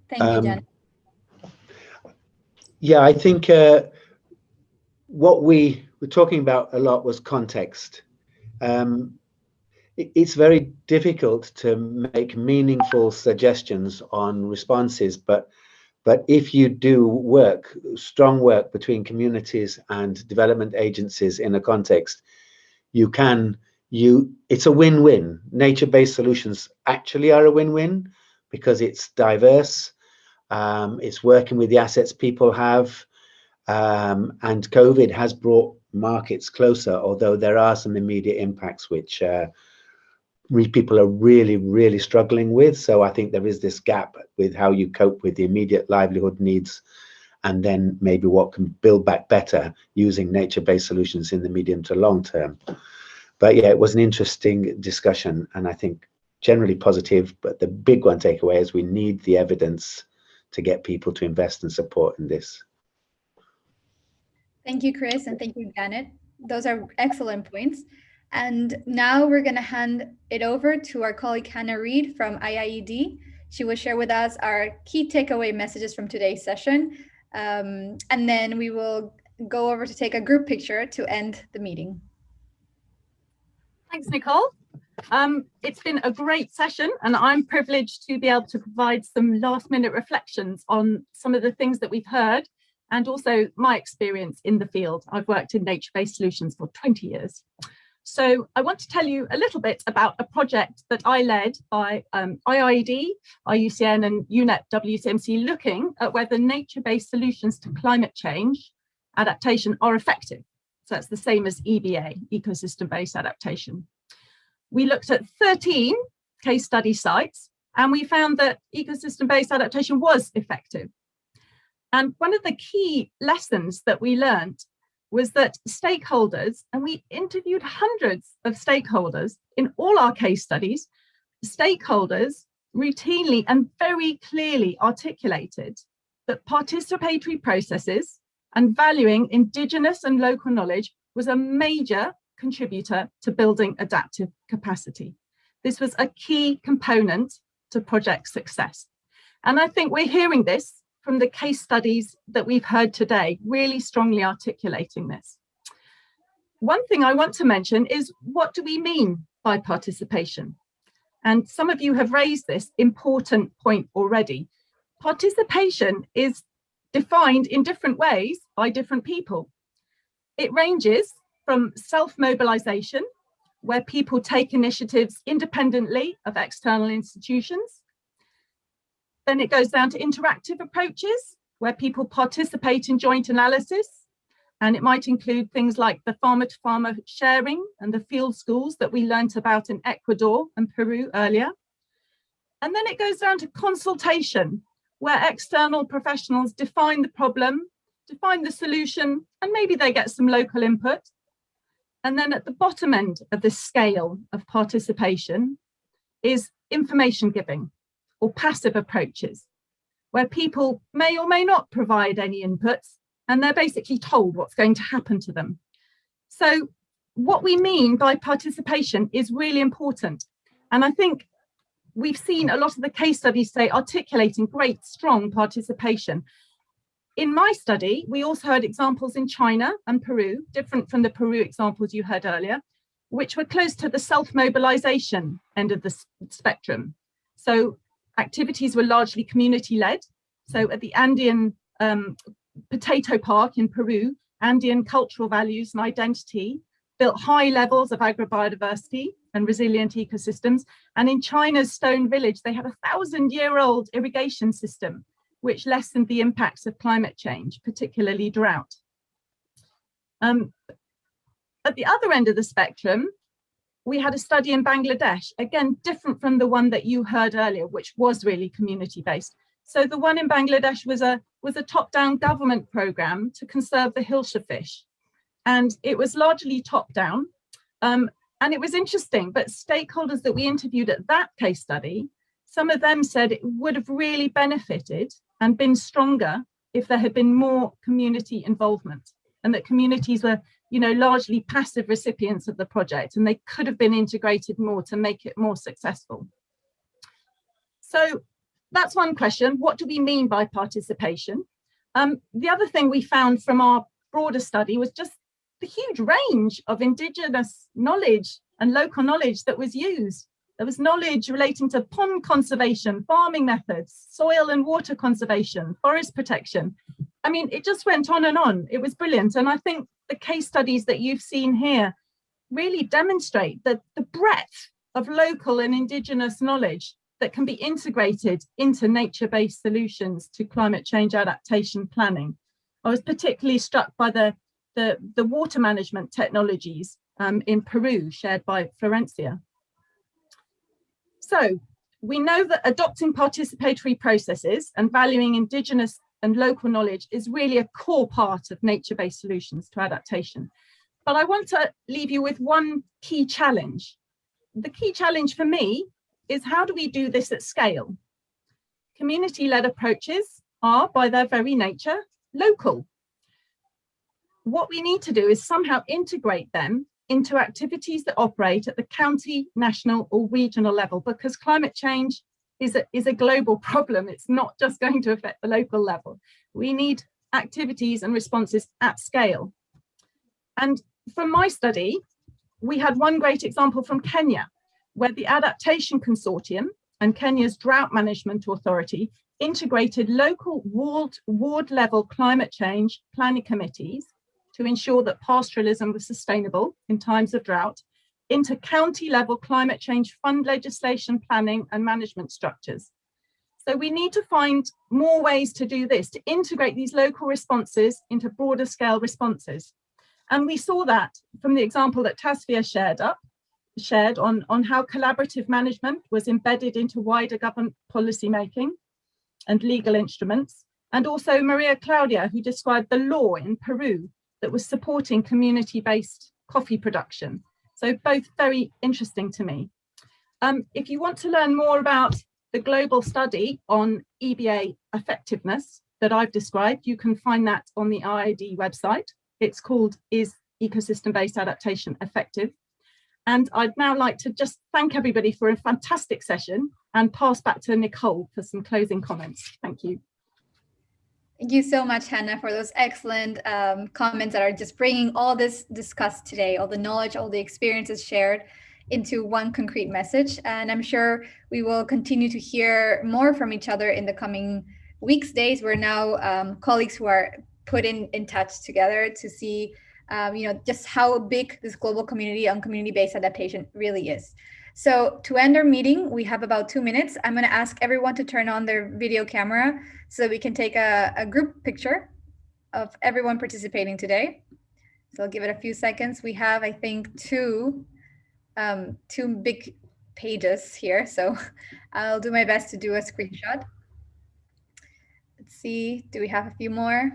Thank you, Um, Jen. Yeah, I think uh, what we were talking about a lot was context. Um, it- it's very difficult to make meaningful suggestions on responses, but but if you do work, strong work between communities and development agencies in a context, you can you it's a win-win. Nature-based solutions actually are a win-win because it's diverse, um, it's working with the assets people have, um, and COVID has brought markets closer, although there are some immediate impacts which uh, people are really, really struggling with. So I think there is this gap with how you cope with the immediate livelihood needs and then maybe what can build back better using nature-based solutions in the medium to long term. But yeah, it was an interesting discussion and I think generally positive, but the big one takeaway is we need the evidence to get people to invest and support in this. Thank you, Chris, and thank you, Janet. Those are excellent points. And now we're going to hand it over to our colleague Hannah Reid from IIED. She will share with us our key takeaway messages from today's session. Um, and then we will go over to take a group picture to end the meeting. Thanks, Nicole. Um, it's been a great session and I'm privileged to be able to provide some last minute reflections on some of the things that we've heard and also my experience in the field. I've worked in nature-based solutions for 20 years. So I want to tell you a little bit about a project that I led by um, IIED, IUCN and UNEP WCMC looking at whether nature-based solutions to climate change adaptation are effective. So that's the same as EBA, ecosystem-based adaptation. We looked at 13 case study sites and we found that ecosystem-based adaptation was effective. And one of the key lessons that we learned was that stakeholders, and we interviewed hundreds of stakeholders in all our case studies, stakeholders routinely and very clearly articulated that participatory processes and valuing indigenous and local knowledge was a major contributor to building adaptive capacity. This was a key component to project success. And I think we're hearing this from the case studies that we've heard today, really strongly articulating this. One thing I want to mention is what do we mean by participation? And some of you have raised this important point already. Participation is defined in different ways by different people. It ranges from self-mobilization, where people take initiatives independently of external institutions, then it goes down to interactive approaches where people participate in joint analysis. And it might include things like the farmer to farmer sharing and the field schools that we learnt about in Ecuador and Peru earlier. And then it goes down to consultation, where external professionals define the problem, define the solution, and maybe they get some local input. And then at the bottom end of the scale of participation is information giving, or passive approaches, where people may or may not provide any inputs and they're basically told what's going to happen to them. So what we mean by participation is really important. And I think we've seen a lot of the case studies say articulating great, strong participation. In my study, we also heard examples in China and Peru, different from the Peru examples you heard earlier, which were close to the self-mobilization end of the spectrum. So activities were largely community led. So at the Andean um, Potato Park in Peru, Andean cultural values and identity built high levels of agrobiodiversity and resilient ecosystems. And in China's Stone Village, they have a thousand year old irrigation system, which lessened the impacts of climate change, particularly drought. Um, at the other end of the spectrum, we had a study in Bangladesh, again, different from the one that you heard earlier, which was really community-based. So the one in Bangladesh was a, was a top-down government program to conserve the hilsa fish. And it was largely top-down. Um, and it was interesting, but stakeholders that we interviewed at that case study, some of them said it would have really benefited and been stronger if there had been more community involvement and that communities were you know, largely passive recipients of the project and they could have been integrated more to make it more successful. So that's one question. What do we mean by participation? Um, the other thing we found from our broader study was just the huge range of indigenous knowledge and local knowledge that was used. There was knowledge relating to pond conservation, farming methods, soil and water conservation, forest protection. I mean, it just went on and on. It was brilliant. And I think the case studies that you've seen here really demonstrate that the breadth of local and indigenous knowledge that can be integrated into nature-based solutions to climate change adaptation planning. I was particularly struck by the, the, the water management technologies um, in Peru shared by Florencia. So we know that adopting participatory processes and valuing indigenous and local knowledge is really a core part of nature-based solutions to adaptation. But I want to leave you with one key challenge. The key challenge for me is how do we do this at scale? Community-led approaches are, by their very nature, local. What we need to do is somehow integrate them into activities that operate at the county, national or regional level because climate change is a, is a global problem. It's not just going to affect the local level. We need activities and responses at scale. And from my study, we had one great example from Kenya, where the Adaptation Consortium and Kenya's Drought Management Authority integrated local ward, ward level climate change planning committees to ensure that pastoralism was sustainable in times of drought into county level climate change fund legislation planning and management structures. So we need to find more ways to do this, to integrate these local responses into broader scale responses. And we saw that from the example that Tasfia shared up, shared on, on how collaborative management was embedded into wider government policy making and legal instruments. And also Maria Claudia, who described the law in Peru that was supporting community-based coffee production. So both very interesting to me. Um, if you want to learn more about the global study on EBA effectiveness that I've described, you can find that on the IIED website. It's called Is Ecosystem-Based Adaptation Effective? And I'd now like to just thank everybody for a fantastic session and pass back to Nicole for some closing comments. Thank you. Thank you so much, Hannah, for those excellent um, comments that are just bringing all this discussed today, all the knowledge, all the experiences shared into one concrete message. And I'm sure we will continue to hear more from each other in the coming weeks, days. We're now um, colleagues who are put in, in touch together to see um, you know, just how big this global community on community-based adaptation really is. So to end our meeting, we have about two minutes. I'm going to ask everyone to turn on their video camera so we can take a, a group picture of everyone participating today. So I'll give it a few seconds. We have, I think, two, um, two big pages here. So I'll do my best to do a screenshot. Let's see, do we have a few more?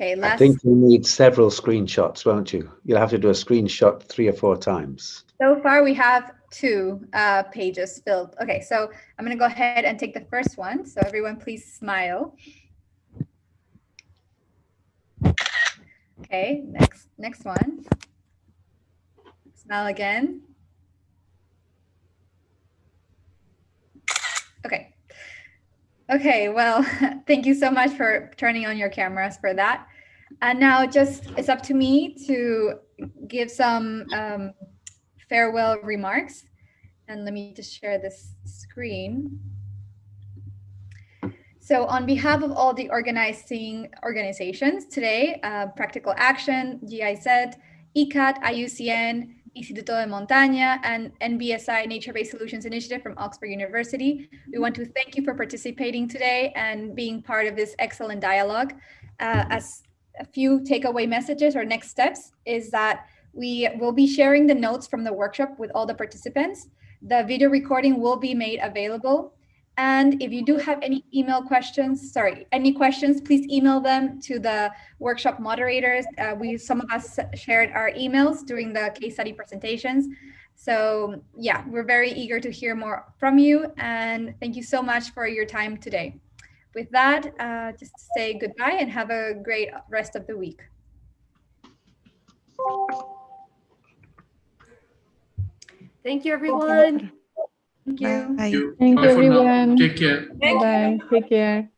Okay, last. I think you need several screenshots, won't you? You'll have to do a screenshot three or four times. So far, we have two uh, pages filled. Okay, so I'm going to go ahead and take the first one. So everyone, please smile. Okay, next next one. Smile again. Okay. Okay, well, thank you so much for turning on your cameras for that. And now just it's up to me to give some um, farewell remarks. And let me just share this screen. So on behalf of all the organizing organizations today, uh, Practical Action, GIZ, ICCAD, IUCN, Instituto de Montaña, and NBSI Nature-Based Solutions Initiative from Oxford University. We want to thank you for participating today and being part of this excellent dialogue. Uh, as a few takeaway messages or next steps is that we will be sharing the notes from the workshop with all the participants. The video recording will be made available. And if you do have any email questions, sorry, any questions, please email them to the workshop moderators. Uh, we Some of us shared our emails during the case study presentations. So yeah, we're very eager to hear more from you. And thank you so much for your time today. With that, uh, just say goodbye and have a great rest of the week. Thank you, everyone. Thank you. Bye. Thank you. Bye you, for now. everyone. Take care. Bye. Take care.